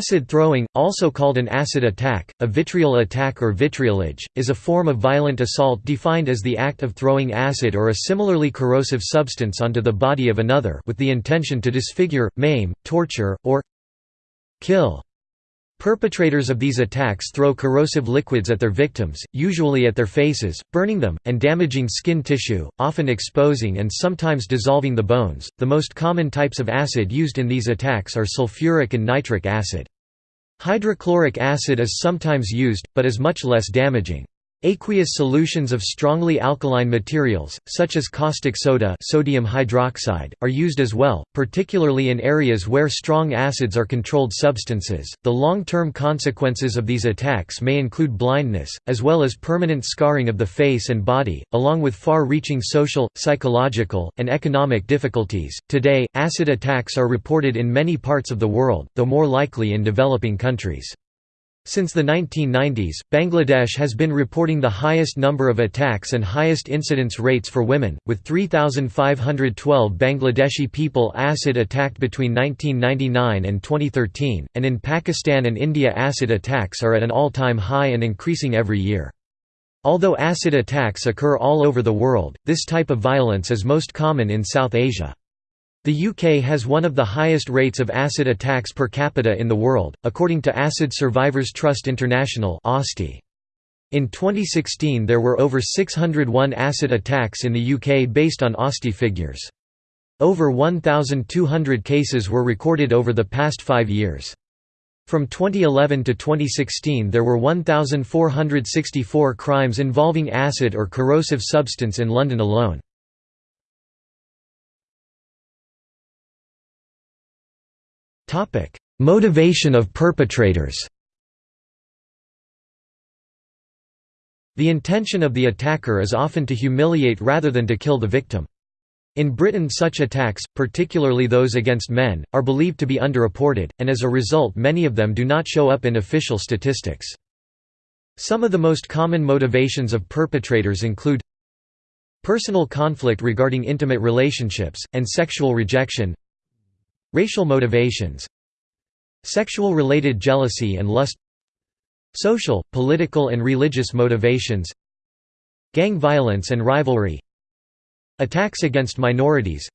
Acid throwing, also called an acid attack, a vitriol attack or vitriolage, is a form of violent assault defined as the act of throwing acid or a similarly corrosive substance onto the body of another with the intention to disfigure, maim, torture, or kill. Perpetrators of these attacks throw corrosive liquids at their victims, usually at their faces, burning them, and damaging skin tissue, often exposing and sometimes dissolving the bones. The most common types of acid used in these attacks are sulfuric and nitric acid. Hydrochloric acid is sometimes used, but is much less damaging. Aqueous solutions of strongly alkaline materials, such as caustic soda sodium hydroxide, are used as well, particularly in areas where strong acids are controlled substances. The long-term consequences of these attacks may include blindness, as well as permanent scarring of the face and body, along with far-reaching social, psychological, and economic difficulties. Today, acid attacks are reported in many parts of the world, though more likely in developing countries. Since the 1990s, Bangladesh has been reporting the highest number of attacks and highest incidence rates for women, with 3,512 Bangladeshi people acid attacked between 1999 and 2013, and in Pakistan and India acid attacks are at an all-time high and increasing every year. Although acid attacks occur all over the world, this type of violence is most common in South Asia. The UK has one of the highest rates of acid attacks per capita in the world, according to Acid Survivors Trust International In 2016 there were over 601 acid attacks in the UK based on ASTI figures. Over 1,200 cases were recorded over the past five years. From 2011 to 2016 there were 1,464 crimes involving acid or corrosive substance in London alone. Motivation of perpetrators The intention of the attacker is often to humiliate rather than to kill the victim. In Britain such attacks, particularly those against men, are believed to be underreported, and as a result many of them do not show up in official statistics. Some of the most common motivations of perpetrators include Personal conflict regarding intimate relationships, and sexual rejection Racial motivations Sexual-related jealousy and lust Social, political and religious motivations Gang violence and rivalry Attacks against minorities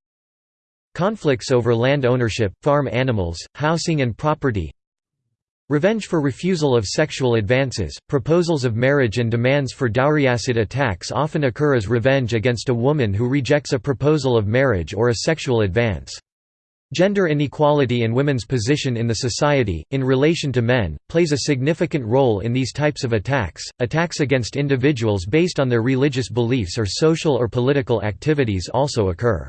Conflicts over land ownership, farm animals, housing and property Revenge for refusal of sexual advances, proposals of marriage and demands for dowry acid attacks often occur as revenge against a woman who rejects a proposal of marriage or a sexual advance. Gender inequality and women's position in the society, in relation to men, plays a significant role in these types of attacks. Attacks against individuals based on their religious beliefs or social or political activities also occur.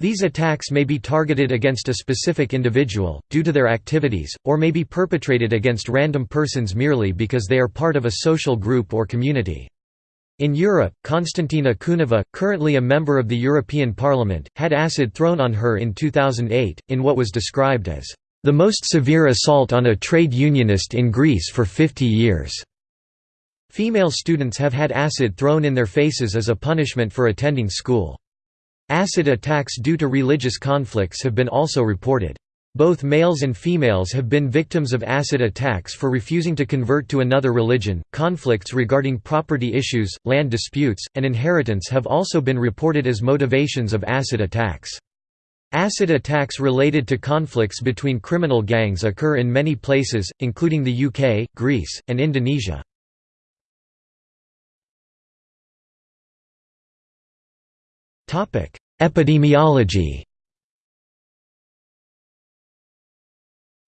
These attacks may be targeted against a specific individual, due to their activities, or may be perpetrated against random persons merely because they are part of a social group or community. In Europe, Konstantina Kuneva, currently a member of the European Parliament, had acid thrown on her in 2008, in what was described as, "...the most severe assault on a trade unionist in Greece for 50 years." Female students have had acid thrown in their faces as a punishment for attending school. Acid attacks due to religious conflicts have been also reported. Both males and females have been victims of acid attacks for refusing to convert to another religion. Conflicts regarding property issues, land disputes, and inheritance have also been reported as motivations of acid attacks. Acid attacks related to conflicts between criminal gangs occur in many places, including the UK, Greece, and Indonesia. Epidemiology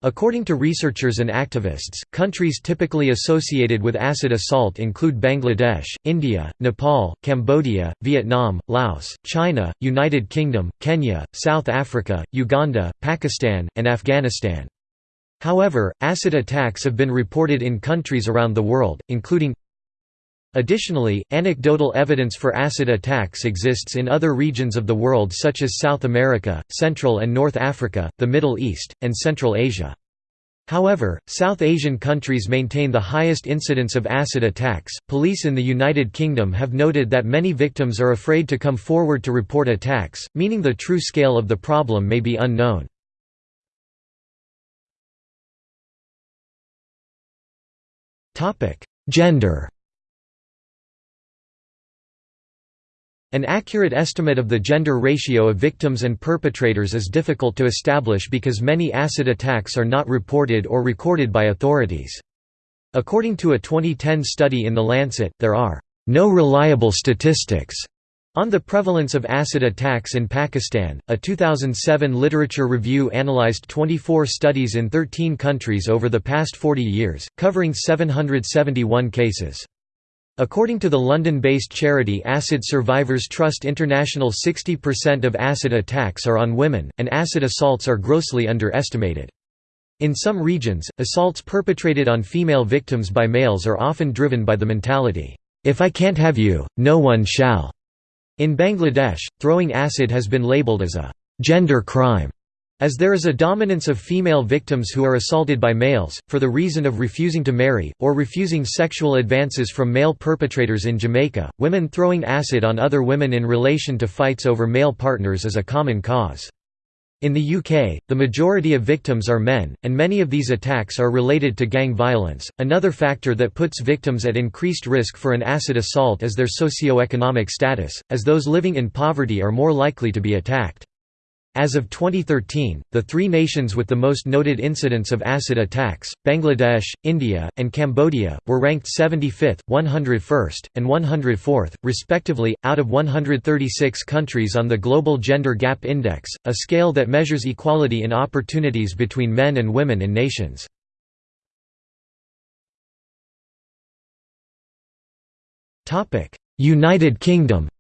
According to researchers and activists, countries typically associated with acid assault include Bangladesh, India, Nepal, Cambodia, Vietnam, Laos, China, United Kingdom, Kenya, South Africa, Uganda, Pakistan, and Afghanistan. However, acid attacks have been reported in countries around the world, including Additionally, anecdotal evidence for acid attacks exists in other regions of the world such as South America, Central and North Africa, the Middle East, and Central Asia. However, South Asian countries maintain the highest incidence of acid attacks. Police in the United Kingdom have noted that many victims are afraid to come forward to report attacks, meaning the true scale of the problem may be unknown. Topic: Gender An accurate estimate of the gender ratio of victims and perpetrators is difficult to establish because many acid attacks are not reported or recorded by authorities. According to a 2010 study in The Lancet, there are no reliable statistics on the prevalence of acid attacks in Pakistan. A 2007 literature review analyzed 24 studies in 13 countries over the past 40 years, covering 771 cases. According to the London-based charity Acid Survivors Trust International 60% of acid attacks are on women, and acid assaults are grossly underestimated. In some regions, assaults perpetrated on female victims by males are often driven by the mentality, "'If I can't have you, no one shall'". In Bangladesh, throwing acid has been labeled as a "'gender crime' As there is a dominance of female victims who are assaulted by males, for the reason of refusing to marry, or refusing sexual advances from male perpetrators in Jamaica, women throwing acid on other women in relation to fights over male partners is a common cause. In the UK, the majority of victims are men, and many of these attacks are related to gang violence. Another factor that puts victims at increased risk for an acid assault is their socio-economic status, as those living in poverty are more likely to be attacked. As of 2013, the three nations with the most noted incidents of acid attacks, Bangladesh, India, and Cambodia, were ranked 75th, 101st, and 104th, respectively, out of 136 countries on the Global Gender Gap Index, a scale that measures equality in opportunities between men and women in nations. United Kingdom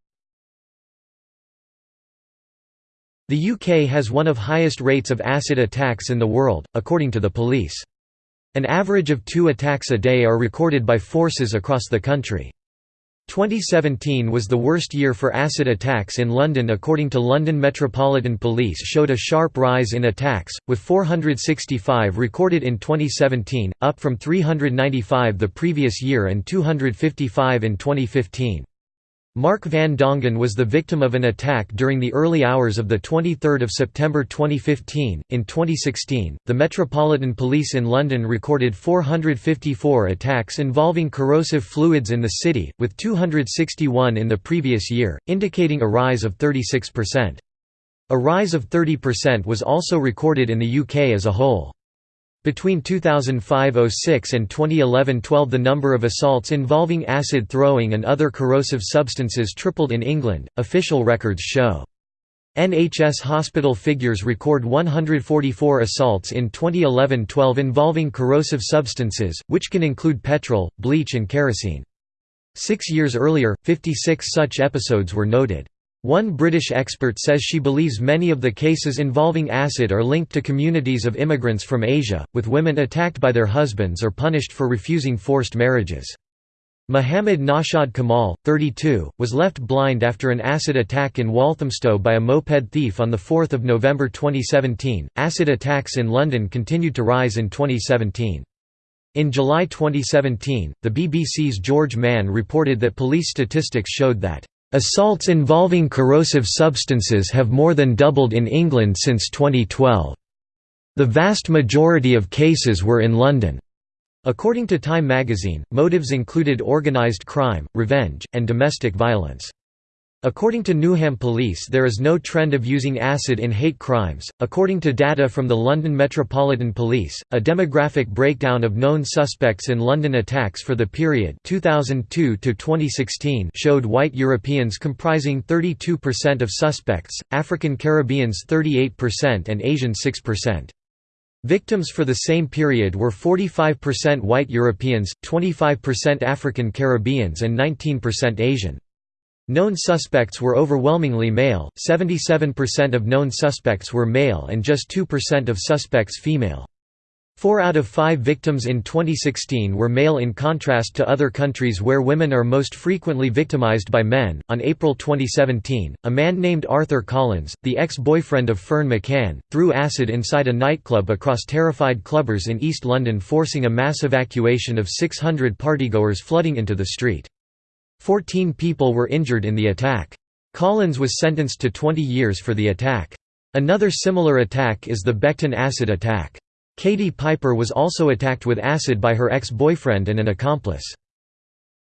The UK has one of highest rates of acid attacks in the world, according to the police. An average of two attacks a day are recorded by forces across the country. 2017 was the worst year for acid attacks in London according to London Metropolitan Police showed a sharp rise in attacks, with 465 recorded in 2017, up from 395 the previous year and 255 in 2015. Mark van Dongen was the victim of an attack during the early hours of 23 September 2015. In 2016, the Metropolitan Police in London recorded 454 attacks involving corrosive fluids in the city, with 261 in the previous year, indicating a rise of 36%. A rise of 30% was also recorded in the UK as a whole. Between 2005–06 and 2011–12 the number of assaults involving acid throwing and other corrosive substances tripled in England, official records show. NHS hospital figures record 144 assaults in 2011–12 involving corrosive substances, which can include petrol, bleach and kerosene. Six years earlier, 56 such episodes were noted. One British expert says she believes many of the cases involving acid are linked to communities of immigrants from Asia, with women attacked by their husbands or punished for refusing forced marriages. Muhammad Nashad Kamal, 32, was left blind after an acid attack in Walthamstow by a moped thief on 4 November 2017. Acid attacks in London continued to rise in 2017. In July 2017, the BBC's George Mann reported that police statistics showed that Assaults involving corrosive substances have more than doubled in England since 2012. The vast majority of cases were in London. According to Time magazine, motives included organised crime, revenge, and domestic violence. According to Newham Police, there is no trend of using acid in hate crimes. According to data from the London Metropolitan Police, a demographic breakdown of known suspects in London attacks for the period 2002 to 2016 showed white Europeans comprising 32% of suspects, African Caribbeans 38% and Asian 6%. Victims for the same period were 45% white Europeans, 25% African Caribbeans and 19% Asian. Known suspects were overwhelmingly male, 77% of known suspects were male and just 2% of suspects female. Four out of five victims in 2016 were male in contrast to other countries where women are most frequently victimized by men. On April 2017, a man named Arthur Collins, the ex boyfriend of Ferne McCann, threw acid inside a nightclub across terrified clubbers in East London, forcing a mass evacuation of 600 partygoers flooding into the street. Fourteen people were injured in the attack. Collins was sentenced to 20 years for the attack. Another similar attack is the Beckton acid attack. Katie Piper was also attacked with acid by her ex-boyfriend and an accomplice.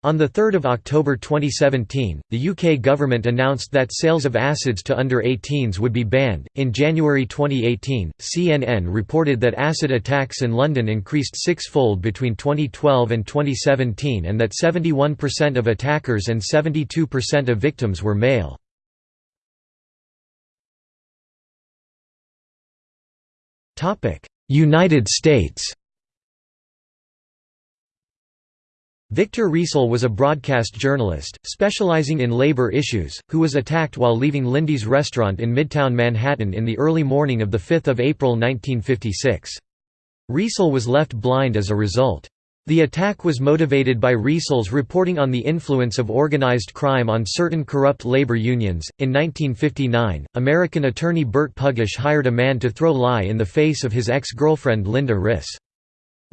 On 3 October 2017, the UK government announced that sales of acids to under 18s would be banned. In January 2018, CNN reported that acid attacks in London increased six-fold between 2012 and 2017 and that 71% of attackers and 72% of victims were male. United States Victor Riesel was a broadcast journalist, specializing in labor issues, who was attacked while leaving Lindy's restaurant in Midtown Manhattan in the early morning of 5 April 1956. Riesel was left blind as a result. The attack was motivated by Riesel's reporting on the influence of organized crime on certain corrupt labor unions. In 1959, American attorney Bert Pugach hired a man to throw lye in the face of his ex girlfriend Linda Riss.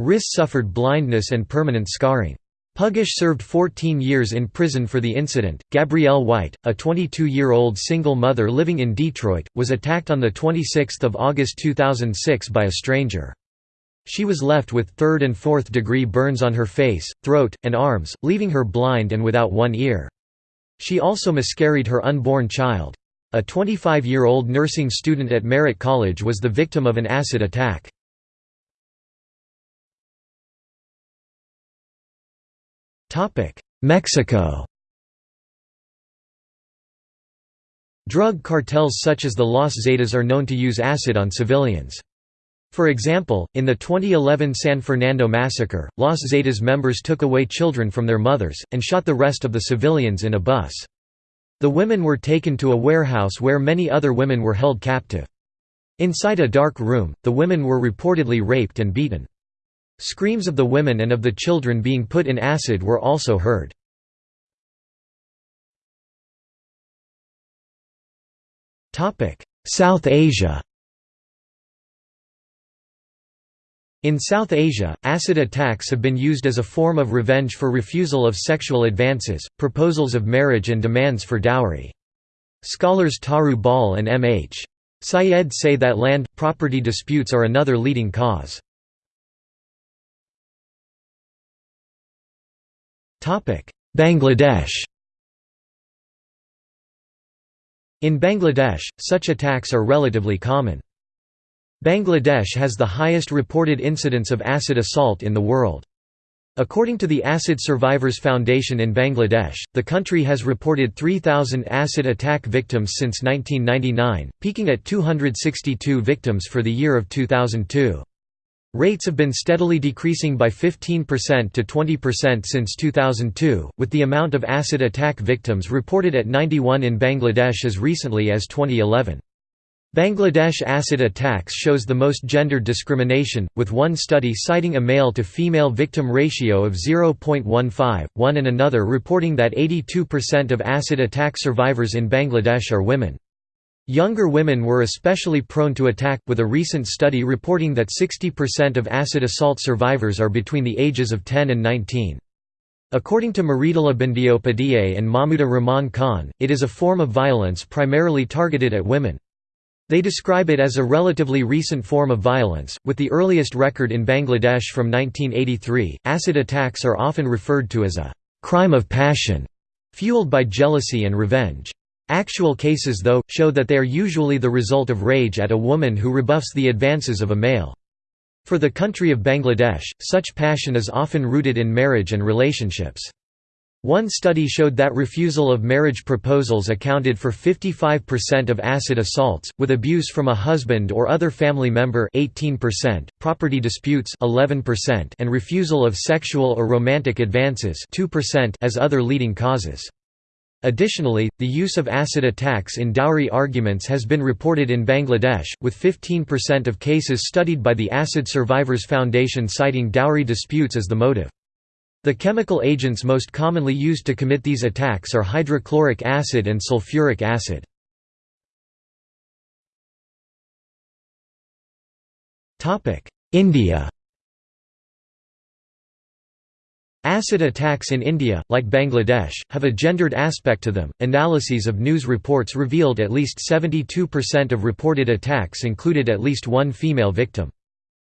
Riss suffered blindness and permanent scarring. Pugach served 14 years in prison for the incident. Gabrielle White, a 22 year old single mother living in Detroit, was attacked on the 26th of August 2006 by a stranger. She was left with third and fourth degree burns on her face, throat, and arms, leaving her blind and without one ear. She also miscarried her unborn child. A 25-year-old nursing student at Merritt College was the victim of an acid attack. Mexico Drug cartels such as the Los Zetas are known to use acid on civilians. For example, in the 2011 San Fernando massacre, Los Zetas members took away children from their mothers, and shot the rest of the civilians in a bus. The women were taken to a warehouse where many other women were held captive. Inside a dark room, the women were reportedly raped and beaten. Screams of the women and of the children being put in acid were also heard. South Asia In South Asia, acid attacks have been used as a form of revenge for refusal of sexual advances, proposals of marriage and demands for dowry. Scholars Taru Bahl and M. H. Syed say that land, property disputes are another leading cause. Bangladesh In Bangladesh, such attacks are relatively common. Bangladesh has the highest reported incidence of acid assault in the world. According to the Acid Survivors Foundation in Bangladesh, the country has reported 3,000 acid attack victims since 1999, peaking at 262 victims for the year of 2002. Rates have been steadily decreasing by 15% to 20% since 2002, with the amount of acid attack victims reported at 91 in Bangladesh as recently as 2011. Bangladesh acid attacks shows the most gendered discrimination, with one study citing a male-to-female victim ratio of 0.15, one and another reporting that 82% of acid attack survivors in Bangladesh are women. Younger women were especially prone to attack, with a recent study reporting that 60% of acid assault survivors are between the ages of 10 and 19. According to Mridula Bandyopadhyay and Mahmuda Rahman Khan, it is a form of violence primarily targeted at women. They describe it as a relatively recent form of violence, with the earliest record in Bangladesh from 1983. Acid attacks are often referred to as a crime of passion, fueled by jealousy and revenge. Actual cases though, show that they are usually the result of rage at a woman who rebuffs the advances of a male. For the country of Bangladesh, such passion is often rooted in marriage and relationships. One study showed that refusal of marriage proposals accounted for 55% of acid assaults, with abuse from a husband or other family member 18%, property disputes 11%, and refusal of sexual or romantic advances 2% as other leading causes. Additionally, the use of acid attacks in dowry arguments has been reported in Bangladesh, with 15% of cases studied by the Acid Survivors Foundation citing dowry disputes as the motive. The chemical agents most commonly used to commit these attacks are hydrochloric acid and sulfuric acid. India Acid attacks in India, like Bangladesh, have a gendered aspect to them. Analyses of news reports revealed at least 72% of reported attacks included at least one female victim.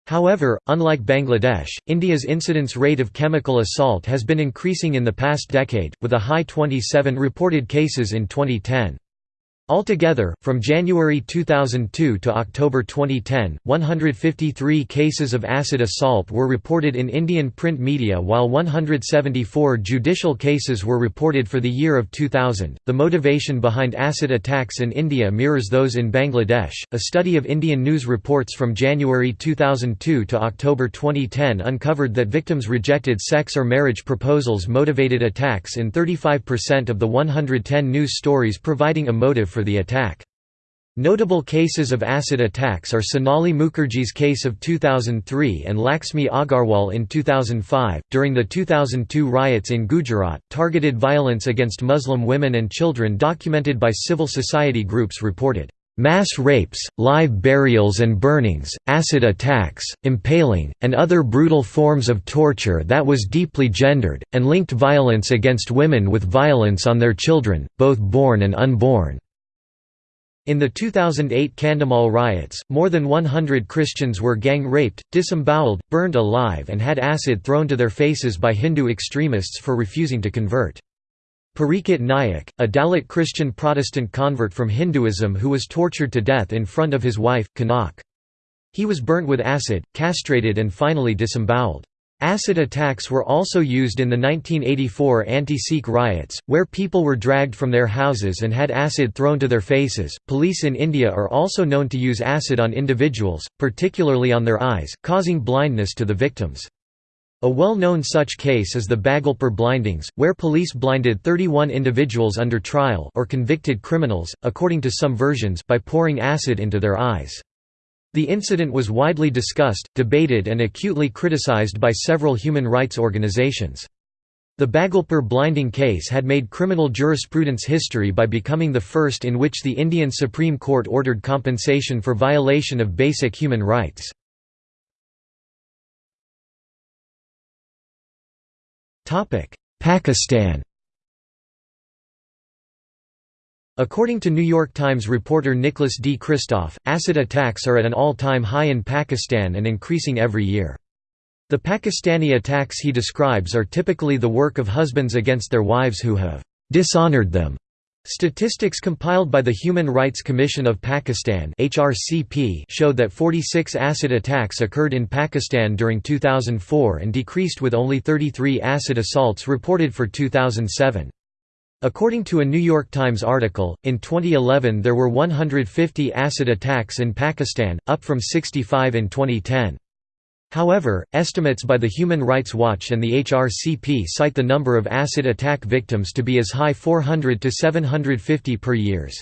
However, unlike Bangladesh, India's incidence rate of chemical assault has been increasing in the past decade, with a high 27 reported cases in 2010. Altogether, from January 2002 to October 2010, 153 cases of acid assault were reported in Indian print media while 174 judicial cases were reported for the year of 2000. The motivation behind acid attacks in India mirrors those in Bangladesh. A study of Indian news reports from January 2002 to October 2010 uncovered that victims rejected sex or marriage proposals motivated attacks in 35% of the 110 news stories providing a motive for the attack. Notable cases of acid attacks are Sonali Mukherjee's case of 2003 and Laxmi Agarwal in 2005. During the 2002 riots in Gujarat, targeted violence against Muslim women and children documented by civil society groups reported mass rapes, live burials and burnings, acid attacks, impaling, and other brutal forms of torture that was deeply gendered, and linked violence against women with violence on their children, both born and unborn. In the 2008 Kandhamal riots, more than 100 Christians were gang-raped, disemboweled, burned alive and had acid thrown to their faces by Hindu extremists for refusing to convert. Parikshit Nayak, a Dalit Christian Protestant convert from Hinduism who was tortured to death in front of his wife, Kanak. He was burnt with acid, castrated and finally disemboweled. Acid attacks were also used in the 1984 anti-Sikh riots, where people were dragged from their houses and had acid thrown to their faces. Police in India are also known to use acid on individuals, particularly on their eyes, causing blindness to the victims. A well-known such case is the Bhagalpur blindings, where police blinded 31 individuals under trial or convicted criminals, according to some versions, by pouring acid into their eyes. The incident was widely discussed, debated and acutely criticized by several human rights organizations. The Bhagalpur blinding case had made criminal jurisprudence history by becoming the first in which the Indian Supreme Court ordered compensation for violation of basic human rights. Pakistan According to New York Times reporter Nicholas D. Kristof, acid attacks are at an all-time high in Pakistan and increasing every year. The Pakistani attacks he describes are typically the work of husbands against their wives who have dishonored them. Statistics compiled by the Human Rights Commission of Pakistan (HRCP) showed that 46 acid attacks occurred in Pakistan during 2004 and decreased with only 33 acid assaults reported for 2007. According to a New York Times article, in 2011 there were 150 acid attacks in Pakistan, up from 65 in 2010. However, estimates by the Human Rights Watch and the HRCP cite the number of acid attack victims to be as high 400 to 750 per years.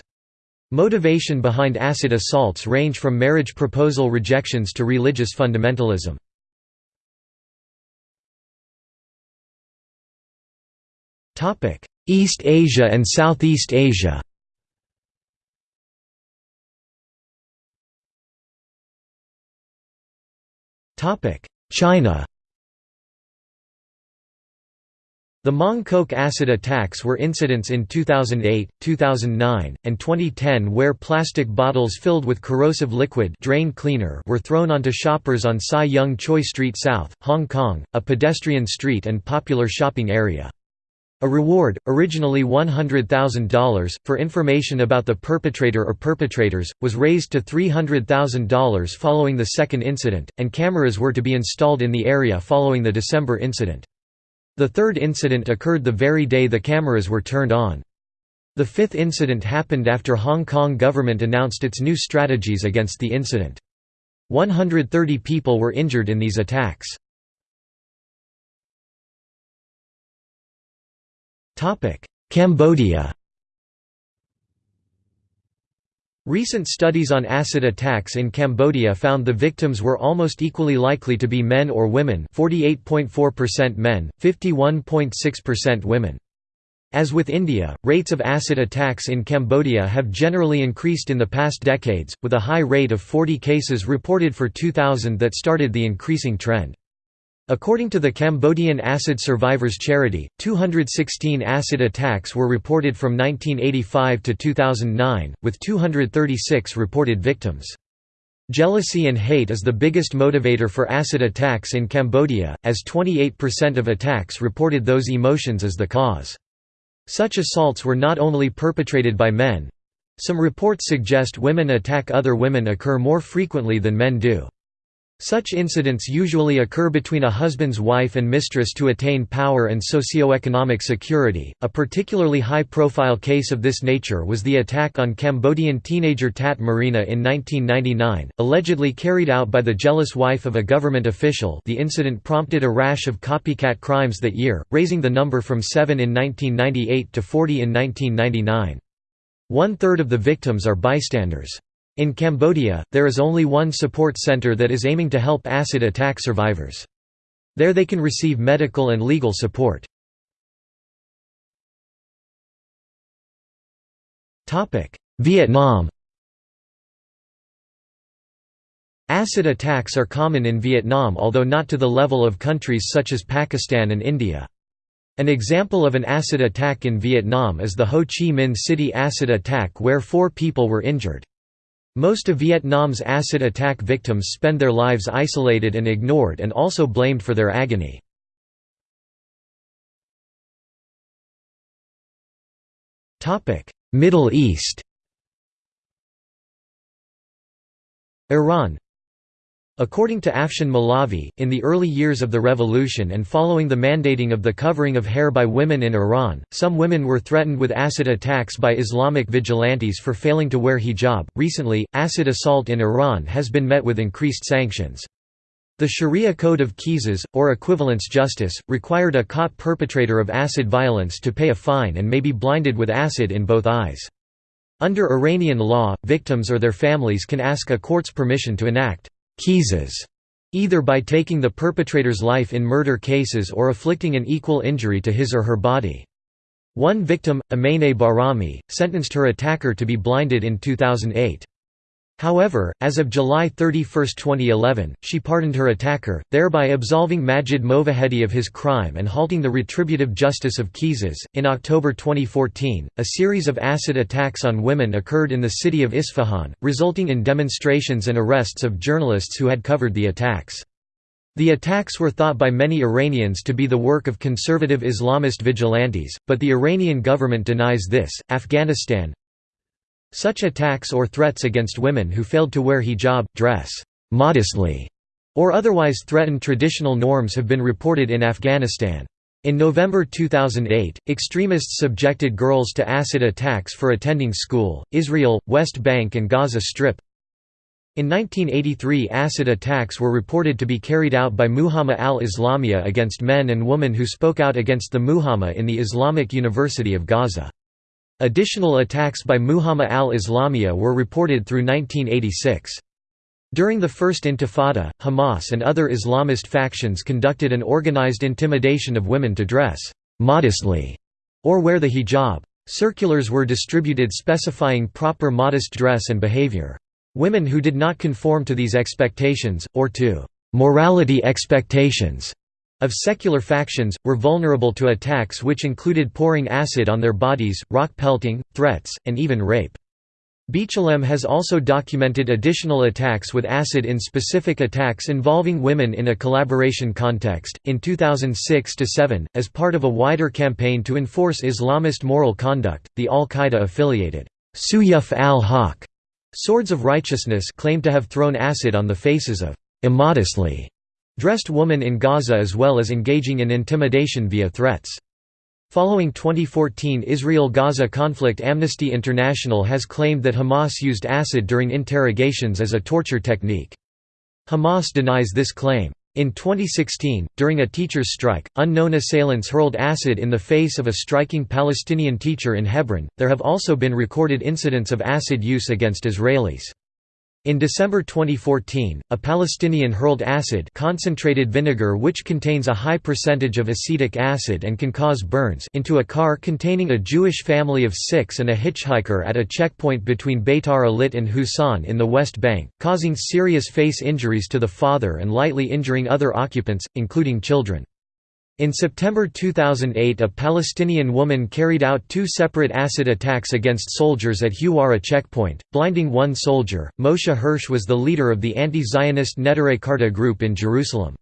Motivation behind acid assaults range from marriage proposal rejections to religious fundamentalism. East Asia and Southeast Asia China The Mong Kok acid attacks were incidents in 2008, 2009, and 2010 where plastic bottles filled with corrosive liquid drain cleaner were thrown onto shoppers on Sai Yung Choi Street South, Hong Kong, a pedestrian street and popular shopping area. A reward, originally $100,000, for information about the perpetrator or perpetrators, was raised to $300,000 following the second incident, and cameras were to be installed in the area following the December incident. The third incident occurred the very day the cameras were turned on. The fifth incident happened after Hong Kong government announced its new strategies against the incident. 130 people were injured in these attacks. Cambodia Recent studies on acid attacks in Cambodia found the victims were almost equally likely to be men or women 48.4% men, 51.6% women. As with India, rates of acid attacks in Cambodia have generally increased in the past decades, with a high rate of 40 cases reported for 2000 that started the increasing trend. According to the Cambodian Acid Survivors Charity, 216 acid attacks were reported from 1985 to 2009, with 236 reported victims. Jealousy and hate is the biggest motivator for acid attacks in Cambodia, as 28% of attacks reported those emotions as the cause. Such assaults were not only perpetrated by men, some reports suggest women attack other women occur more frequently than men do. Such incidents usually occur between a husband's wife and mistress to attain power and socio-economic security. A particularly high-profile case of this nature was the attack on Cambodian teenager Tat Marina in 1999, allegedly carried out by the jealous wife of a government official. The incident prompted a rash of copycat crimes that year, raising the number from 7 in 1998 to 40 in 1999. One-third of the victims are bystanders. In Cambodia, there is only one support center that is aiming to help acid attack survivors. There they can receive medical and legal support. Vietnam Acid attacks are common in Vietnam although not to the level of countries such as Pakistan and India. An example of an acid attack in Vietnam is the Ho Chi Minh City acid attack where four people were injured. Most of Vietnam's acid attack victims spend their lives isolated and ignored and also blamed for their agony. Middle East Iran According to Afshin Molavi, in the early years of the revolution and following the mandating of the covering of hair by women in Iran, some women were threatened with acid attacks by Islamic vigilantes for failing to wear hijab. Recently, acid assault in Iran has been met with increased sanctions. The Sharia Code of Qisas, or equivalence justice, required a caught perpetrator of acid violence to pay a fine and may be blinded with acid in both eyes. Under Iranian law, victims or their families can ask a court's permission to enact qisas, either by taking the perpetrator's life in murder cases or afflicting an equal injury to his or her body. One victim, Ameneh Bahrami, sentenced her attacker to be blinded in 2008. However, as of July 31, 2011, she pardoned her attacker, thereby absolving Majid Movahedi of his crime and halting the retributive justice of Qisas. In October 2014, a series of acid attacks on women occurred in the city of Isfahan, resulting in demonstrations and arrests of journalists who had covered the attacks. The attacks were thought by many Iranians to be the work of conservative Islamist vigilantes, but the Iranian government denies this. Afghanistan such attacks or threats against women who failed to wear hijab, dress modestly, or otherwise threaten traditional norms have been reported in Afghanistan. In November 2008, extremists subjected girls to acid attacks for attending school. Israel, West Bank, and Gaza Strip. In 1983, acid attacks were reported to be carried out by Mujama al-Islamiyah against men and women who spoke out against the Mujama in the Islamic University of Gaza. Additional attacks by Mujama al-Islamiyah were reported through 1986. During the First Intifada, Hamas and other Islamist factions conducted an organized intimidation of women to dress «modestly» or wear the hijab. Circulars were distributed specifying proper modest dress and behavior. Women who did not conform to these expectations, or to «morality expectations» of secular factions, were vulnerable to attacks which included pouring acid on their bodies, rock pelting, threats, and even rape. B'Tselem has also documented additional attacks with acid in specific attacks involving women in a collaboration context. In 2006 7, as part of a wider campaign to enforce Islamist moral conduct, the Al Qaeda affiliated Suyuf al Haq Swords of Righteousness claimed to have thrown acid on the faces of immodestly dressed woman in Gaza as well as engaging in intimidation via threats. Following 2014 Israel–Gaza conflict Amnesty International has claimed that Hamas used acid during interrogations as a torture technique. Hamas denies this claim. In 2016, during a teacher's strike, unknown assailants hurled acid in the face of a striking Palestinian teacher in Hebron. There have also been recorded incidents of acid use against Israelis. In December 2014, a Palestinian hurled acid concentrated vinegar which contains a high percentage of acetic acid and can cause burns into a car containing a Jewish family of six and a hitchhiker at a checkpoint between Beitar Illit and Husan in the West Bank, causing serious face injuries to the father and lightly injuring other occupants, including children. In September 2008 a Palestinian woman carried out two separate acid attacks against soldiers at Huwara checkpoint, blinding one soldier. Moshe Hirsch was the leader of the anti-Zionist Neturei Karta group in Jerusalem.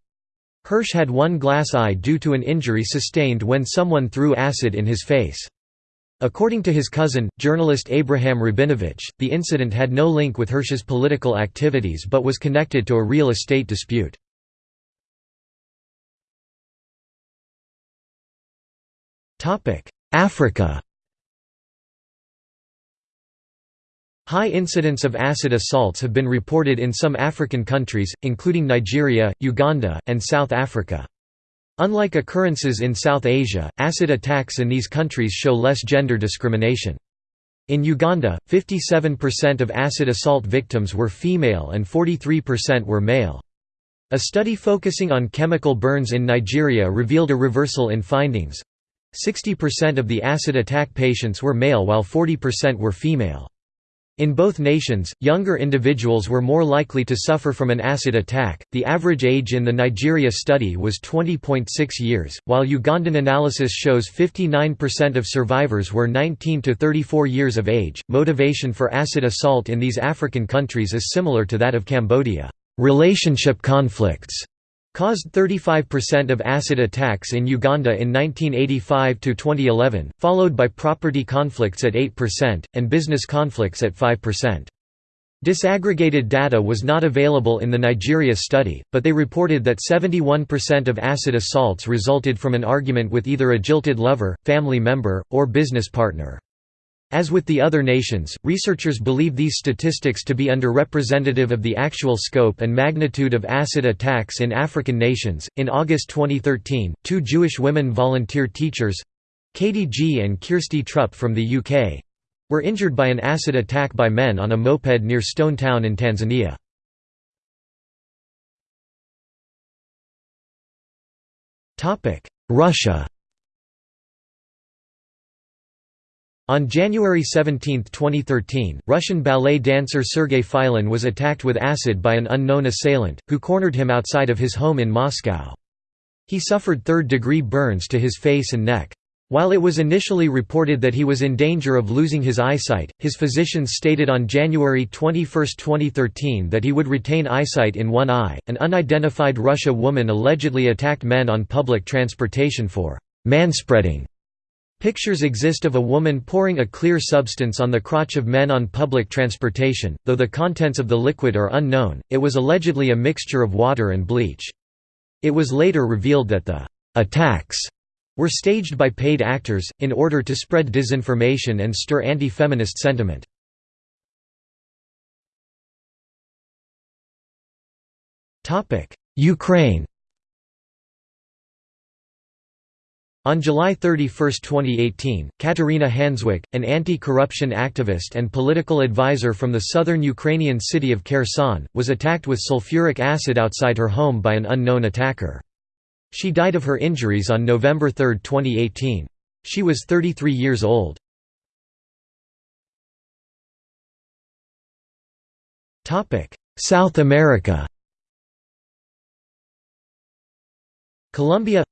Hirsch had one glass eye due to an injury sustained when someone threw acid in his face. According to his cousin, journalist Abraham Rabinovich, the incident had no link with Hirsch's political activities but was connected to a real estate dispute. Africa High incidents of acid assaults have been reported in some African countries, including Nigeria, Uganda, and South Africa. Unlike occurrences in South Asia, acid attacks in these countries show less gender discrimination. In Uganda, 57% of acid assault victims were female and 43% were male. A study focusing on chemical burns in Nigeria revealed a reversal in findings. 60% of the acid attack patients were male while 40% were female. In both nations, younger individuals were more likely to suffer from an acid attack. The average age in the Nigeria study was 20.6 years, while Ugandan analysis shows 59% of survivors were 19 to 34 years of age. Motivation for acid assault in these African countries is similar to that of Cambodia. Relationship conflicts caused 35% of acid attacks in Uganda in 1985 to 2011, followed by property conflicts at 8% and business conflicts at 5%. Disaggregated data was not available in the Nigeria study, but they reported that 71% of acid assaults resulted from an argument with either a jilted lover, family member, or business partner. As with the other nations, researchers believe these statistics to be underrepresentative of the actual scope and magnitude of acid attacks in African nations. In August 2013, two Jewish women volunteer teachers Katie Gee and Kirstie Trup from the UK were injured by an acid attack by men on a moped near Stone Town in Tanzania. Russia On January 17, 2013, Russian ballet dancer Sergei Filin was attacked with acid by an unknown assailant, who cornered him outside of his home in Moscow. He suffered third-degree burns to his face and neck. While it was initially reported that he was in danger of losing his eyesight, his physicians stated on January 21, 2013 that he would retain eyesight in one eye. An unidentified Russia woman allegedly attacked men on public transportation for manspreading Pictures exist of a woman pouring a clear substance on the crotch of men on public transportation, though the contents of the liquid are unknown, it was allegedly a mixture of water and bleach. It was later revealed that the «attacks» were staged by paid actors, in order to spread disinformation and stir anti-feminist sentiment. Ukraine On July 31, 2018, Kateryna Handziuk, an anti-corruption activist and political advisor from the southern Ukrainian city of Kherson, was attacked with sulfuric acid outside her home by an unknown attacker. She died of her injuries on November 3, 2018. She was 33 years old. South America Colombia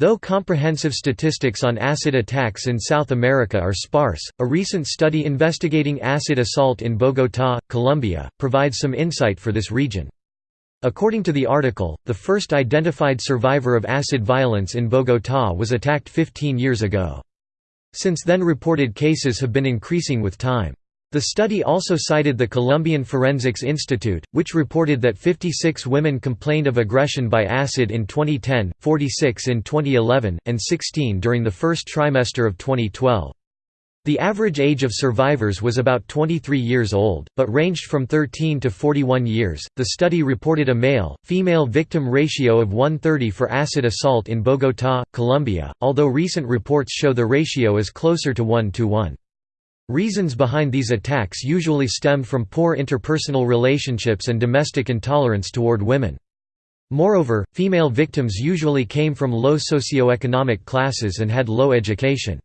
Though comprehensive statistics on acid attacks in South America are sparse, a recent study investigating acid assault in Bogotá, Colombia, provides some insight for this region. According to the article, the first identified survivor of acid violence in Bogotá was attacked 15 years ago. Since then reported cases have been increasing with time. The study also cited the Colombian Forensics Institute, which reported that 56 women complained of aggression by acid in 2010, 46 in 2011, and 16 during the first trimester of 2012. The average age of survivors was about 23 years old, but ranged from 13 to 41 years. The study reported a male female victim ratio of 130 for acid assault in Bogotá, Colombia, although recent reports show the ratio is closer to 1 to 1. Reasons behind these attacks usually stem from poor interpersonal relationships and domestic intolerance toward women. Moreover, female victims usually came from low socioeconomic classes and had low education.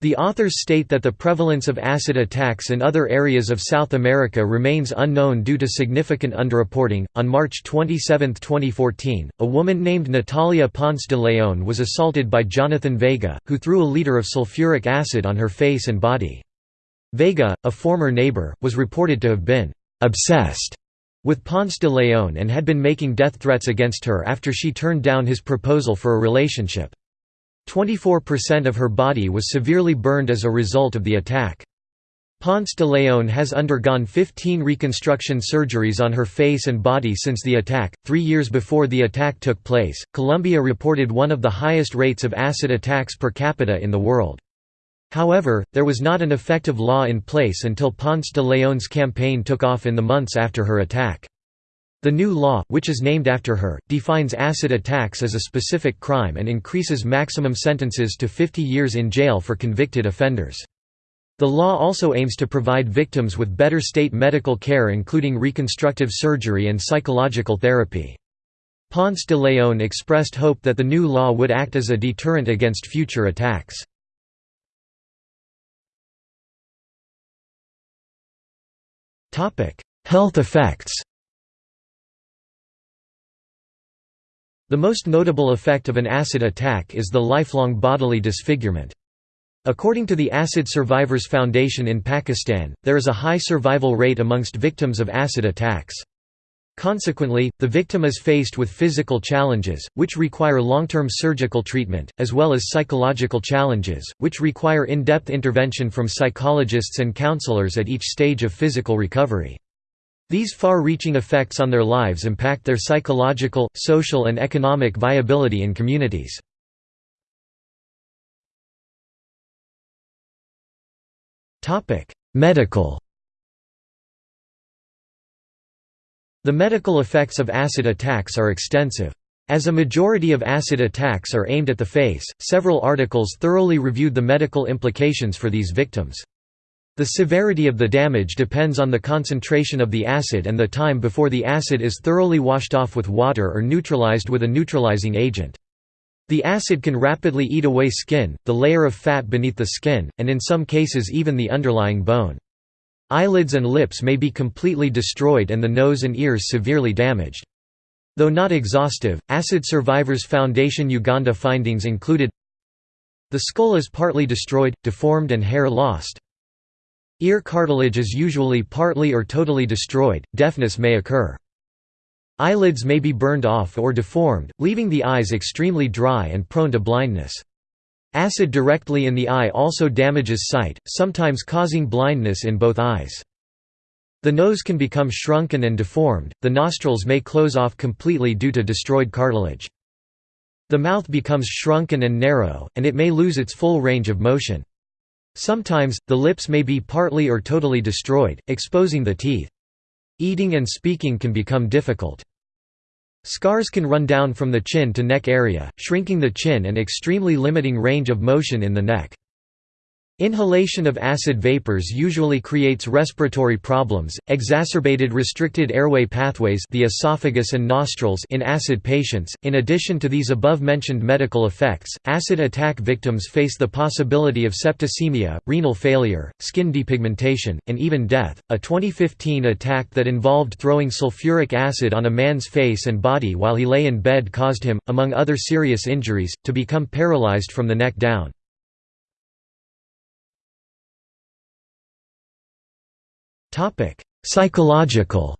The authors state that the prevalence of acid attacks in other areas of South America remains unknown due to significant underreporting. On March 27, 2014, a woman named Natalia Ponce de Leon was assaulted by Jonathan Vega, who threw a liter of sulfuric acid on her face and body. Vega, a former neighbor, was reported to have been obsessed with Ponce de Leon and had been making death threats against her after she turned down his proposal for a relationship. 24% of her body was severely burned as a result of the attack. Ponce de Leon has undergone 15 reconstruction surgeries on her face and body since the attack. Three years before the attack took place, Colombia reported one of the highest rates of acid attacks per capita in the world. However, there was not an effective law in place until Ponce de Leon's campaign took off in the months after her attack. The new law, which is named after her, defines acid attacks as a specific crime and increases maximum sentences to 50 years in jail for convicted offenders. The law also aims to provide victims with better state medical care including reconstructive surgery and psychological therapy. Ponce de Leon expressed hope that the new law would act as a deterrent against future attacks. Health effects The most notable effect of an acid attack is the lifelong bodily disfigurement. According to the Acid Survivors Foundation in Pakistan, there is a high survival rate amongst victims of acid attacks. Consequently, the victim is faced with physical challenges, which require long-term surgical treatment, as well as psychological challenges, which require in-depth intervention from psychologists and counselors at each stage of physical recovery. These far-reaching effects on their lives impact their psychological, social and economic viability in communities. Medical The medical effects of acid attacks are extensive. As a majority of acid attacks are aimed at the face, several articles thoroughly reviewed the medical implications for these victims. The severity of the damage depends on the concentration of the acid and the time before the acid is thoroughly washed off with water or neutralized with a neutralizing agent. The acid can rapidly eat away skin, the layer of fat beneath the skin, and in some cases even the underlying bone. Eyelids and lips may be completely destroyed and the nose and ears severely damaged. Though not exhaustive, Acid Survivors Foundation Uganda findings included The skull is partly destroyed, deformed and hair lost. Ear cartilage is usually partly or totally destroyed, deafness may occur. Eyelids may be burned off or deformed, leaving the eyes extremely dry and prone to blindness. Acid directly in the eye also damages sight, sometimes causing blindness in both eyes. The nose can become shrunken and deformed, the nostrils may close off completely due to destroyed cartilage. The mouth becomes shrunken and narrow, and it may lose its full range of motion. Sometimes, the lips may be partly or totally destroyed, exposing the teeth. Eating and speaking can become difficult. Scars can run down from the chin to neck area, shrinking the chin and extremely limiting range of motion in the neck. Inhalation of acid vapors usually creates respiratory problems, exacerbated restricted airway pathways the esophagus and nostrils in acid patients. In addition to these above-mentioned medical effects, acid attack victims face the possibility of septicemia, renal failure, skin depigmentation, and even death. A 2015 attack that involved throwing sulfuric acid on a man's face and body while he lay in bed caused him, among other serious injuries, to become paralyzed from the neck down. Topic: Psychological.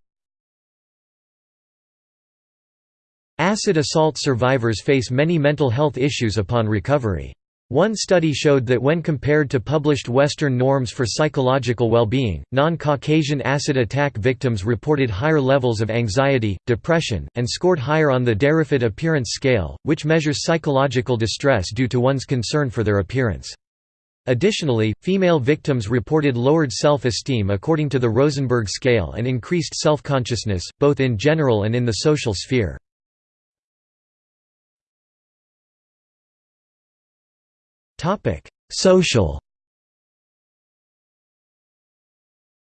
Acid assault survivors face many mental health issues upon recovery. One study showed that when compared to published Western norms for psychological well-being, non-Caucasian acid attack victims reported higher levels of anxiety, depression, and scored higher on the Derriford Appearance Scale, which measures psychological distress due to one's concern for their appearance. Additionally, female victims reported lowered self-esteem according to the Rosenberg scale and increased self-consciousness, both in general and in the social sphere. Social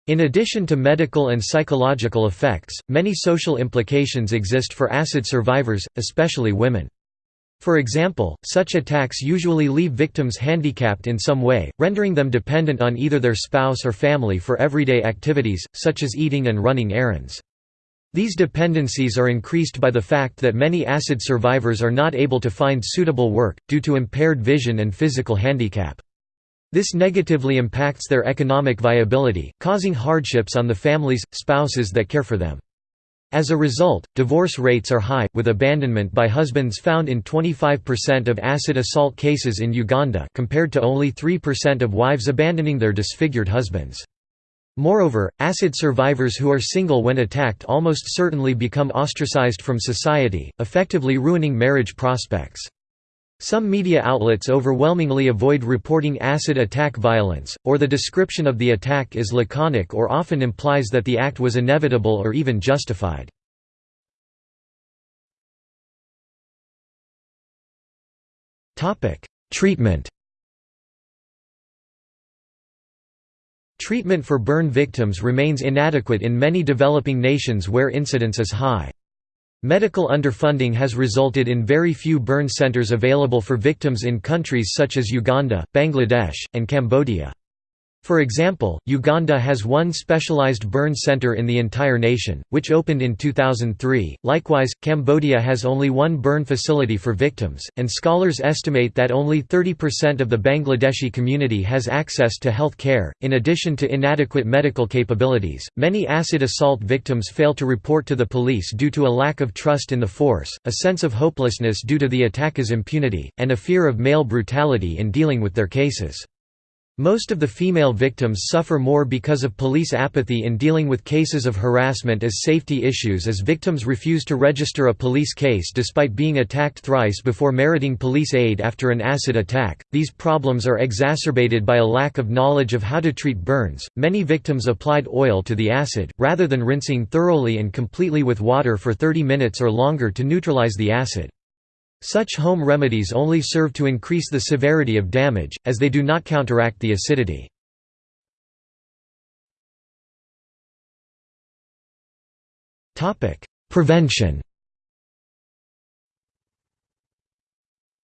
In addition to medical and psychological effects, many social implications exist for acid survivors, especially women. For example, such attacks usually leave victims handicapped in some way, rendering them dependent on either their spouse or family for everyday activities, such as eating and running errands. These dependencies are increased by the fact that many acid survivors are not able to find suitable work, due to impaired vision and physical handicap. This negatively impacts their economic viability, causing hardships on the families, spouses that care for them. As a result, divorce rates are high, with abandonment by husbands found in 25% of acid assault cases in Uganda compared to only 3% of wives abandoning their disfigured husbands. Moreover, acid survivors who are single when attacked almost certainly become ostracized from society, effectively ruining marriage prospects. Some media outlets overwhelmingly avoid reporting acid attack violence, or the description of the attack is laconic or often implies that the act was inevitable or even justified. Treatment Treatment for burn victims remains inadequate in many developing nations where incidence is high. Medical underfunding has resulted in very few burn centers available for victims in countries such as Uganda, Bangladesh, and Cambodia. For example, Uganda has one specialized burn center in the entire nation, which opened in 2003. Likewise, Cambodia has only one burn facility for victims, and scholars estimate that only 30% of the Bangladeshi community has access to health care. In addition to inadequate medical capabilities, many acid assault victims fail to report to the police due to a lack of trust in the force, a sense of hopelessness due to the attacker's impunity, and a fear of male brutality in dealing with their cases. Most of the female victims suffer more because of police apathy in dealing with cases of harassment as safety issues as victims refuse to register a police case despite being attacked thrice before meriting police aid after an acid attack. These problems are exacerbated by a lack of knowledge of how to treat burns. Many victims applied oil to the acid, rather than rinsing thoroughly and completely with water for 30 minutes or longer to neutralize the acid. Such home remedies only serve to increase the severity of damage, as they do not counteract the acidity. Prevention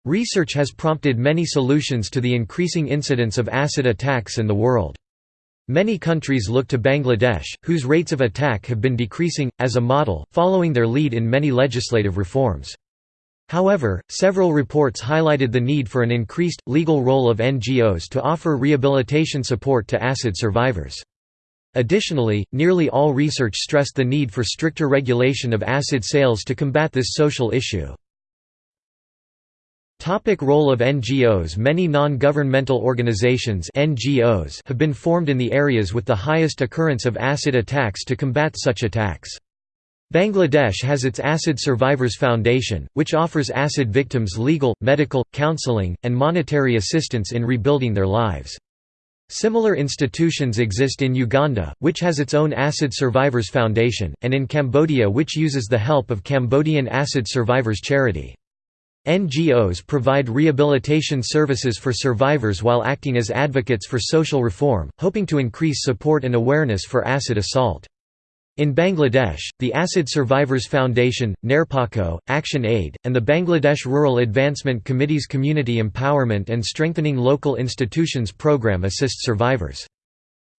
Research has prompted many solutions to the increasing incidence of acid attacks in the world. Many countries look to Bangladesh, whose rates of attack have been decreasing, as a model, following their lead in many legislative reforms. However, several reports highlighted the need for an increased, legal role of NGOs to offer rehabilitation support to acid survivors. Additionally, nearly all research stressed the need for stricter regulation of acid sales to combat this social issue. Topic role of NGOs Many non-governmental organizations NGOs have been formed in the areas with the highest occurrence of acid attacks to combat such attacks. Bangladesh has its Acid Survivors Foundation, which offers acid victims legal, medical, counseling, and monetary assistance in rebuilding their lives. Similar institutions exist in Uganda, which has its own Acid Survivors Foundation, and in Cambodia which uses the help of Cambodian Acid Survivors Charity. NGOs provide rehabilitation services for survivors while acting as advocates for social reform, hoping to increase support and awareness for acid assault. In Bangladesh, the Acid Survivors Foundation, Naripokkho, Action Aid, and the Bangladesh Rural Advancement Committee's Community Empowerment and Strengthening Local Institutions program assist survivors.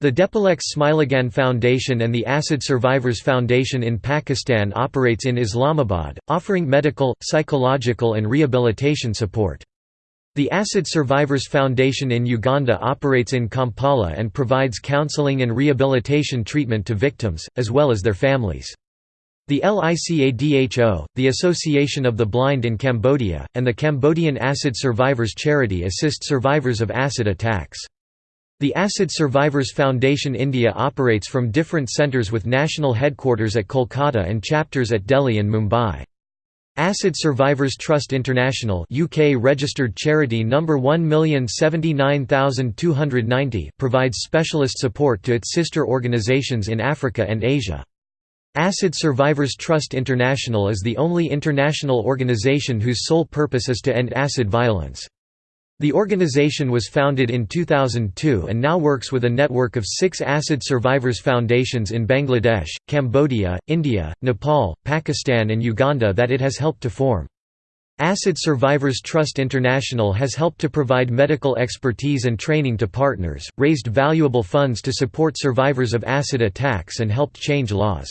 The Depilex Smileagain Foundation and the Acid Survivors Foundation in Pakistan operates in Islamabad, offering medical, psychological and rehabilitation support. The Acid Survivors Foundation in Uganda operates in Kampala and provides counseling and rehabilitation treatment to victims, as well as their families. The LICADHO, the Association of the Blind in Cambodia, and the Cambodian Acid Survivors Charity assist survivors of acid attacks. The Acid Survivors Foundation India operates from different centres with national headquarters at Kolkata and chapters at Delhi and Mumbai. Acid Survivors Trust International UK registered charity number 1079290 provides specialist support to its sister organisations in Africa and Asia. Acid Survivors Trust International is the only international organisation whose sole purpose is to end acid violence. The organization was founded in 2002 and now works with a network of six acid survivors foundations in Bangladesh, Cambodia, India, Nepal, Pakistan and Uganda that it has helped to form. Acid Survivors Trust International has helped to provide medical expertise and training to partners, raised valuable funds to support survivors of acid attacks and helped change laws.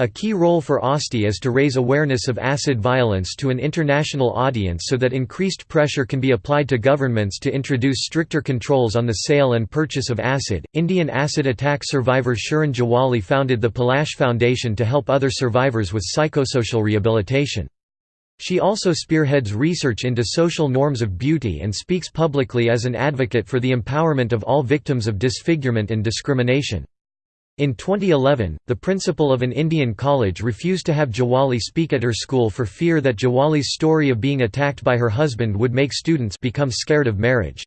A key role for ASTI is to raise awareness of acid violence to an international audience so that increased pressure can be applied to governments to introduce stricter controls on the sale and purchase of acid. Indian acid attack survivor Shirin Juwaley founded the Palash Foundation to help other survivors with psychosocial rehabilitation. She also spearheads research into social norms of beauty and speaks publicly as an advocate for the empowerment of all victims of disfigurement and discrimination. In 2011, the principal of an Indian college refused to have Juwaley speak at her school for fear that Juwaley's story of being attacked by her husband would make students become scared of marriage.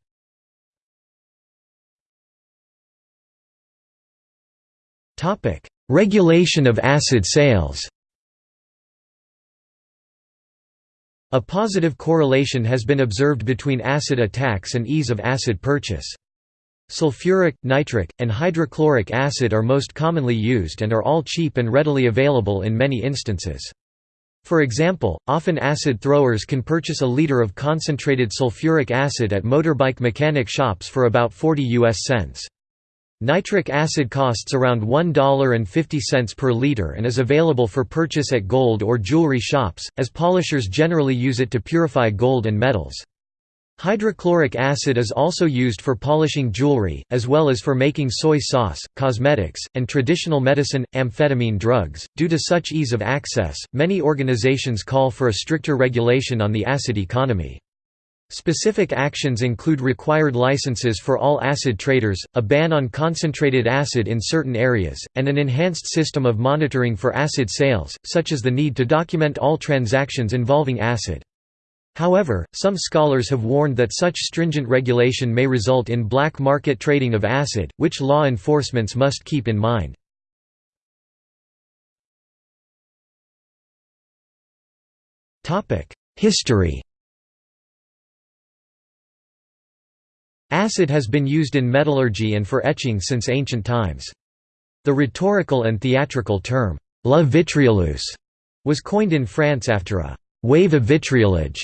Regulation of acid sales A positive correlation has been observed between acid attacks and ease of acid purchase. Sulfuric, nitric, and hydrochloric acid are most commonly used and are all cheap and readily available in many instances. For example, often acid throwers can purchase a liter of concentrated sulfuric acid at motorbike mechanic shops for about 40 US cents. Nitric acid costs around $1.50 per liter and is available for purchase at gold or jewelry shops, as polishers generally use it to purify gold and metals. Hydrochloric acid is also used for polishing jewelry, as well as for making soy sauce, cosmetics, and traditional medicine, amphetamine drugs. Due to such ease of access, many organizations call for a stricter regulation on the acid economy. Specific actions include required licenses for all acid traders, a ban on concentrated acid in certain areas, and an enhanced system of monitoring for acid sales, such as the need to document all transactions involving acid. However, some scholars have warned that such stringent regulation may result in black market trading of acid, which law enforcements must keep in mind. History Acid has been used in metallurgy and for etching since ancient times. The rhetorical and theatrical term, la vitrioleuse, was coined in France after a wave of vitriolage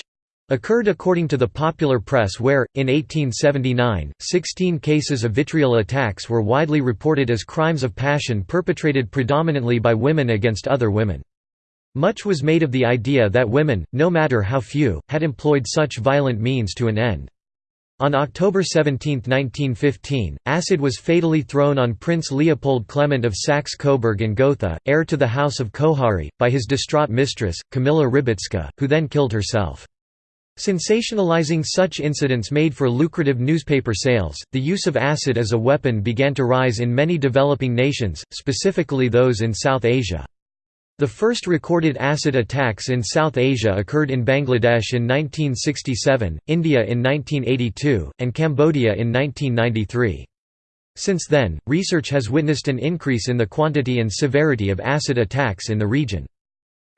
occurred according to the popular press where, in 1879, 16 cases of vitriol attacks were widely reported as crimes of passion perpetrated predominantly by women against other women. Much was made of the idea that women, no matter how few, had employed such violent means to an end. On October 17, 1915, acid was fatally thrown on Prince Leopold Clement of Saxe-Coburg and Gotha, heir to the House of Koháry, by his distraught mistress, Camilla Rybicka, who then killed herself. Sensationalizing such incidents made for lucrative newspaper sales, the use of acid as a weapon began to rise in many developing nations, specifically those in South Asia. The first recorded acid attacks in South Asia occurred in Bangladesh in 1967, India in 1982, and Cambodia in 1993. Since then, research has witnessed an increase in the quantity and severity of acid attacks in the region.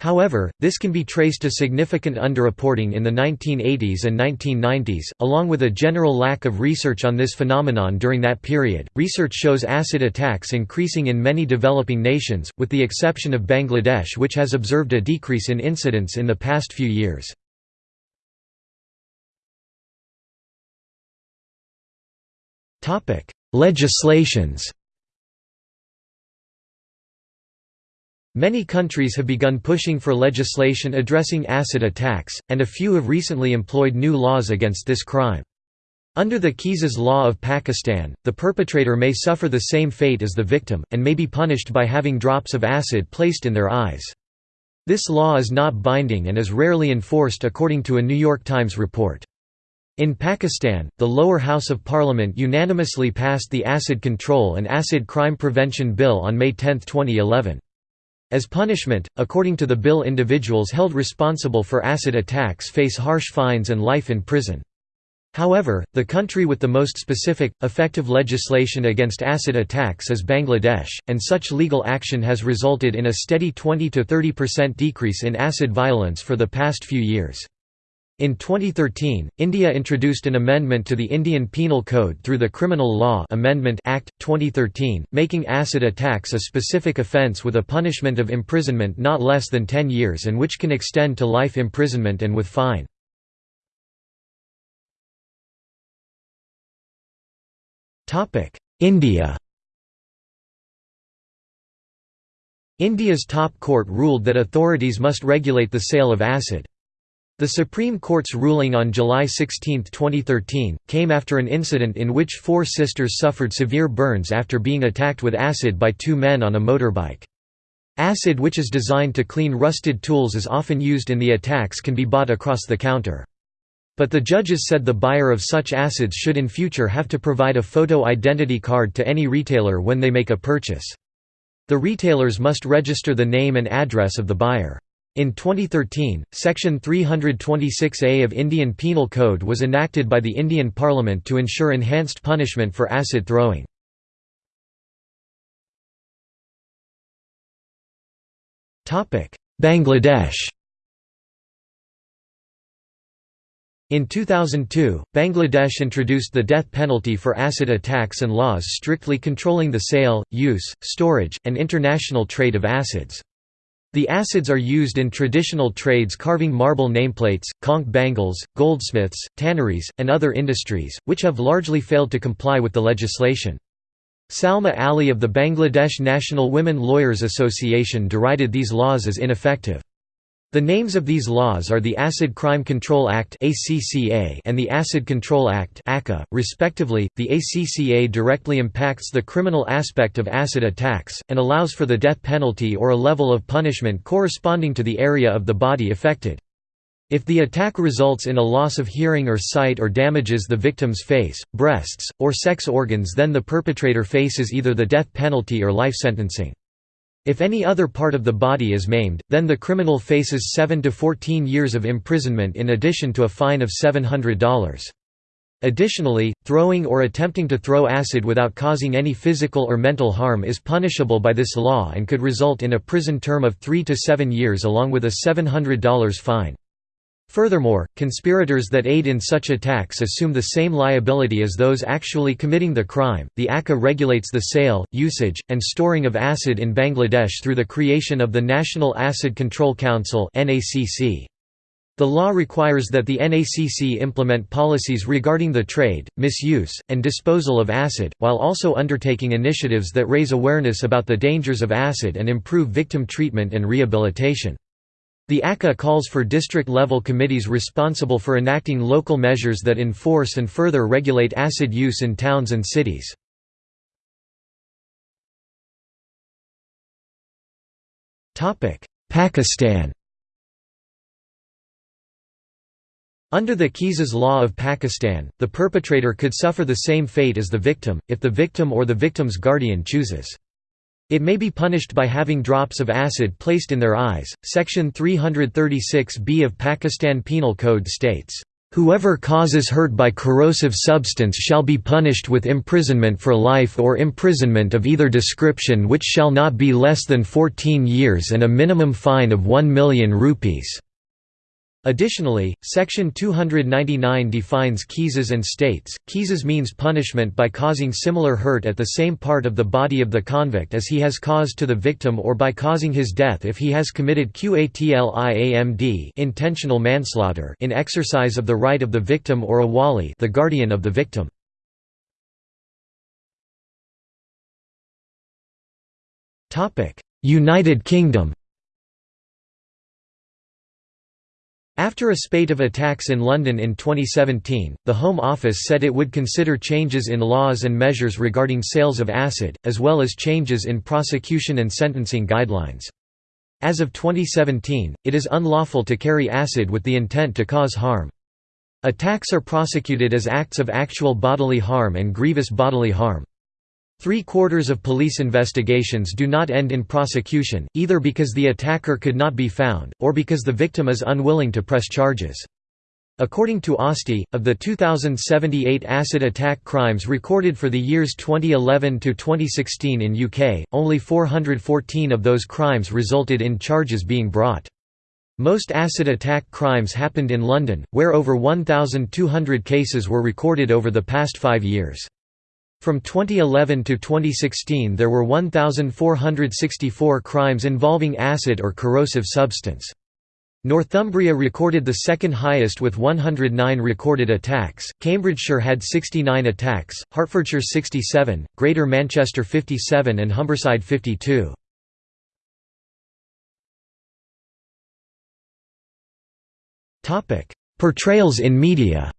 However, this can be traced to significant underreporting in the 1980s and 1990s, along with a general lack of research on this phenomenon during that period. Research shows acid attacks increasing in many developing nations, with the exception of Bangladesh, which has observed a decrease in incidence in the past few years. Topic: Legislations Many countries have begun pushing for legislation addressing acid attacks, and a few have recently employed new laws against this crime. Under the Qisas law of Pakistan, the perpetrator may suffer the same fate as the victim, and may be punished by having drops of acid placed in their eyes. This law is not binding and is rarely enforced according to a New York Times report. In Pakistan, the lower house of parliament unanimously passed the Acid Control and Acid Crime Prevention Bill on May 10, 2011. As punishment, according to the bill individuals held responsible for acid attacks face harsh fines and life in prison. However, the country with the most specific, effective legislation against acid attacks is Bangladesh, and such legal action has resulted in a steady 20–30% decrease in acid violence for the past few years. In 2013, India introduced an amendment to the Indian Penal Code through the Criminal Law Amendment Act, 2013, making acid attacks a specific offence with a punishment of imprisonment not less than 10 years and which can extend to life imprisonment and with fine. India India's top court ruled that authorities must regulate the sale of acid. The Supreme Court's ruling on July 16, 2013, came after an incident in which four sisters suffered severe burns after being attacked with acid by two men on a motorbike. Acid which is designed to clean rusted tools is often used in the attacks can be bought across the counter. But the judges said the buyer of such acids should in future have to provide a photo identity card to any retailer when they make a purchase. The retailers must register the name and address of the buyer. In 2013, Section 326A of Indian Penal Code was enacted by the Indian Parliament to ensure enhanced punishment for acid throwing. Bangladesh In 2002, Bangladesh introduced the death penalty for acid attacks and laws strictly controlling the sale, use, storage, and international trade of acids. The acids are used in traditional trades carving marble nameplates, conch bangles, goldsmiths, tanneries, and other industries, which have largely failed to comply with the legislation. Salma Ali of the Bangladesh National Women Lawyers Association derided these laws as ineffective. The names of these laws are the Acid Crime Control Act and the Acid Control Act respectively. The ACCA directly impacts the criminal aspect of acid attacks, and allows for the death penalty or a level of punishment corresponding to the area of the body affected. If the attack results in a loss of hearing or sight or damages the victim's face, breasts, or sex organs then the perpetrator faces either the death penalty or life sentencing. If any other part of the body is maimed, then the criminal faces 7 to 14 years of imprisonment in addition to a fine of $700. Additionally, throwing or attempting to throw acid without causing any physical or mental harm is punishable by this law and could result in a prison term of 3 to 7 years along with a $700 fine. Furthermore, conspirators that aid in such attacks assume the same liability as those actually committing the crime. The ACCA regulates the sale, usage, and storing of acid in Bangladesh through the creation of the National Acid Control Council (NACC). The law requires that the NACC implement policies regarding the trade, misuse, and disposal of acid, while also undertaking initiatives that raise awareness about the dangers of acid and improve victim treatment and rehabilitation. The ACCA calls for district-level committees responsible for enacting local measures that enforce and further regulate acid use in towns and cities. Pakistan Under the Qisas law of Pakistan, the perpetrator could suffer the same fate as the victim, if the victim or the victim's guardian chooses. It may be punished by having drops of acid placed in their eyes. Section 336b of Pakistan Penal Code states, Whoever causes hurt by corrosive substance shall be punished with imprisonment for life or imprisonment of either description which shall not be less than 14 years and a minimum fine of 1 million rupees. Additionally, Section 299 defines qisas and states, qisas means punishment by causing similar hurt at the same part of the body of the convict as he has caused to the victim or by causing his death if he has committed qatl-i-amd intentional manslaughter in exercise of the right of the victim or a wali the guardian of the victim. United Kingdom After a spate of attacks in London in 2017, the Home Office said it would consider changes in laws and measures regarding sales of acid, as well as changes in prosecution and sentencing guidelines. As of 2017, it is unlawful to carry acid with the intent to cause harm. Attacks are prosecuted as acts of actual bodily harm and grievous bodily harm. Three-quarters of police investigations do not end in prosecution, either because the attacker could not be found, or because the victim is unwilling to press charges. According to ASTI, of the 2,078 acid attack crimes recorded for the years 2011 to 2016 in UK, only 414 of those crimes resulted in charges being brought. Most acid attack crimes happened in London, where over 1,200 cases were recorded over the past five years. From 2011 to 2016 there were 1,464 crimes involving acid or corrosive substance. Northumbria recorded the second highest with 109 recorded attacks, Cambridgeshire had 69 attacks, Hertfordshire 67, Greater Manchester 57 and Humberside 52. Portrayals in media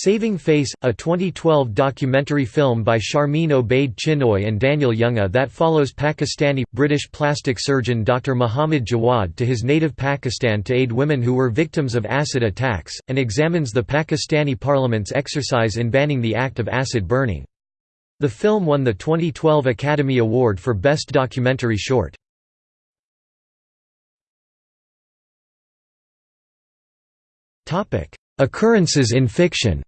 Saving Face, a 2012 documentary film by Sharmeen Obaid Chinoy and Daniel Junge that follows Pakistani-British plastic surgeon Dr. Muhammad Jawad to his native Pakistan to aid women who were victims of acid attacks, and examines the Pakistani parliament's exercise in banning the act of acid burning. The film won the 2012 Academy Award for Best Documentary Short. Occurrences in fiction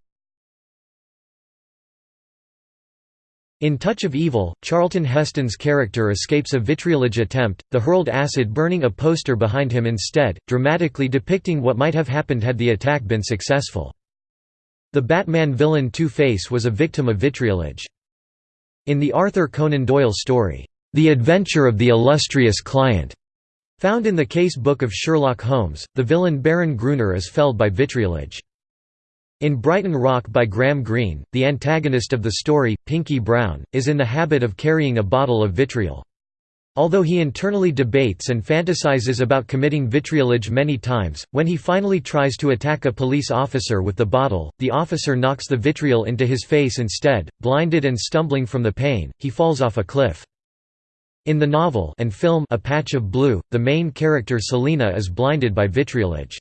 In Touch of Evil, Charlton Heston's character escapes a vitriolage attempt, the hurled acid burning a poster behind him instead, dramatically depicting what might have happened had the attack been successful. The Batman villain Two-Face was a victim of vitriolage. In the Arthur Conan Doyle story, The Adventure of the Illustrious Client, Found in the case book of Sherlock Holmes, the villain Baron Gruner is felled by vitriolage. In Brighton Rock by Graham Greene, the antagonist of the story, Pinkie Brown, is in the habit of carrying a bottle of vitriol. Although he internally debates and fantasizes about committing vitriolage many times, when he finally tries to attack a police officer with the bottle, the officer knocks the vitriol into his face instead. Blinded and stumbling from the pain, he falls off a cliff. In the novel and film A Patch of Blue, the main character Selina is blinded by vitriolage.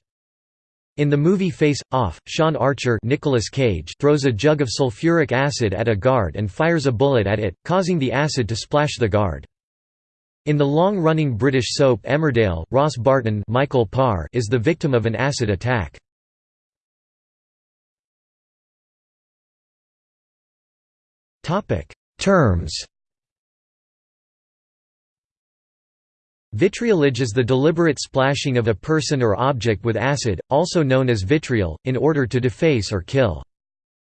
In the movie Face Off, Sean Archer Nicolas Cage throws a jug of sulfuric acid at a guard and fires a bullet at it, causing the acid to splash the guard. In the long-running British soap Emmerdale, Ross Barton Michael Parr is the victim of an acid attack. Terms Vitriolage is the deliberate splashing of a person or object with acid, also known as vitriol, in order to deface or kill.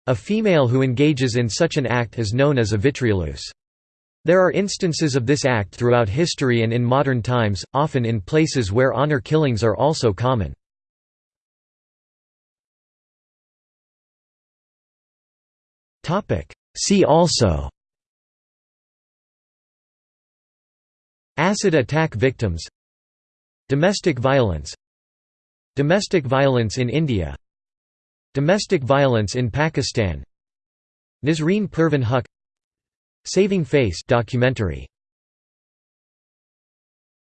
A female who engages in such an act is known as a vitrioleuse. There are instances of this act throughout history and in modern times, often in places where honor killings are also common. See also Acid attack victims Domestic violence Domestic violence in India Domestic violence in Pakistan Nazreen Pervin Huq Saving Face documentary